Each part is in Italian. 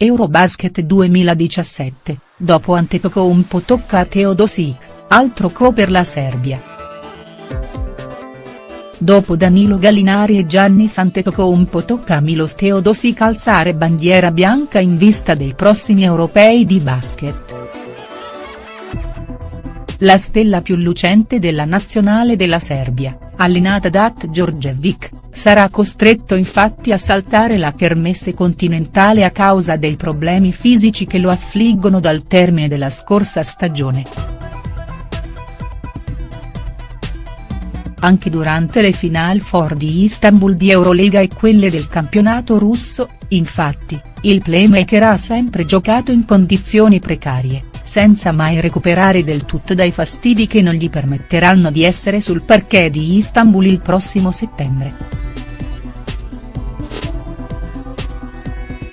Eurobasket 2017, dopo Antetokounmpo tocca a Teodosic, altro co per la Serbia. Dopo Danilo Gallinari e Gianni Antetokounmpo tocca a Milos Teodosic alzare bandiera bianca in vista dei prossimi europei di basket. La stella più lucente della nazionale della Serbia, allenata da At Djordjevic, sarà costretto infatti a saltare la kermesse continentale a causa dei problemi fisici che lo affliggono dal termine della scorsa stagione. Anche durante le Final Four di Istanbul di Eurolega e quelle del campionato russo, infatti, il playmaker ha sempre giocato in condizioni precarie senza mai recuperare del tutto dai fastidi che non gli permetteranno di essere sul parquet di Istanbul il prossimo settembre.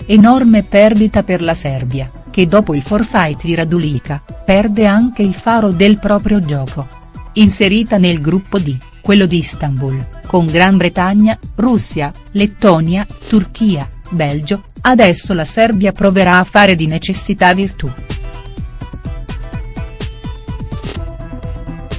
Enorme perdita per la Serbia, che dopo il forfait di Radulica, perde anche il faro del proprio gioco. Inserita nel gruppo D, quello di Istanbul, con Gran Bretagna, Russia, Lettonia, Turchia, Belgio, adesso la Serbia proverà a fare di necessità virtù.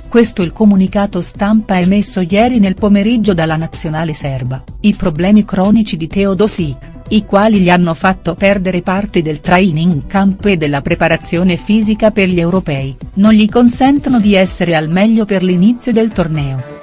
Questo il comunicato stampa emesso ieri nel pomeriggio dalla nazionale serba, i problemi cronici di Teodosic, i quali gli hanno fatto perdere parte del training camp e della preparazione fisica per gli europei, non gli consentono di essere al meglio per l'inizio del torneo.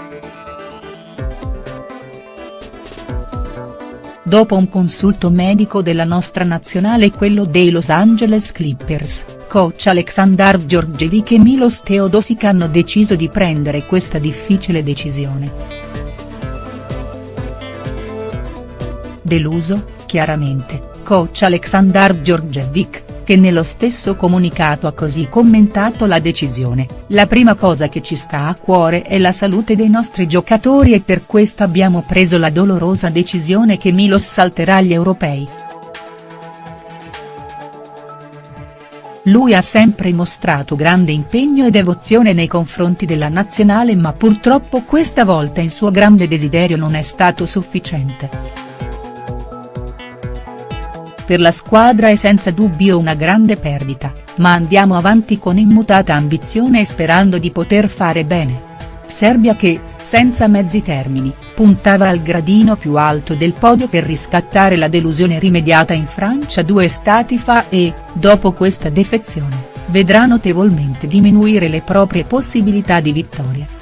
Dopo un consulto medico della nostra nazionale e quello dei Los Angeles Clippers, coach Aleksandar Djordjevic e Milos Teodosic hanno deciso di prendere questa difficile decisione. Deluso, chiaramente, coach Aleksandar Djordjevic, che nello stesso comunicato ha così commentato la decisione, la prima cosa che ci sta a cuore è la salute dei nostri giocatori e per questo abbiamo preso la dolorosa decisione che Milos salterà agli europei. Lui ha sempre mostrato grande impegno e devozione nei confronti della nazionale ma purtroppo questa volta il suo grande desiderio non è stato sufficiente. Per la squadra è senza dubbio una grande perdita, ma andiamo avanti con immutata ambizione e sperando di poter fare bene. Serbia che, senza mezzi termini, puntava al gradino più alto del podio per riscattare la delusione rimediata in Francia due stati fa e, dopo questa defezione, vedrà notevolmente diminuire le proprie possibilità di vittoria.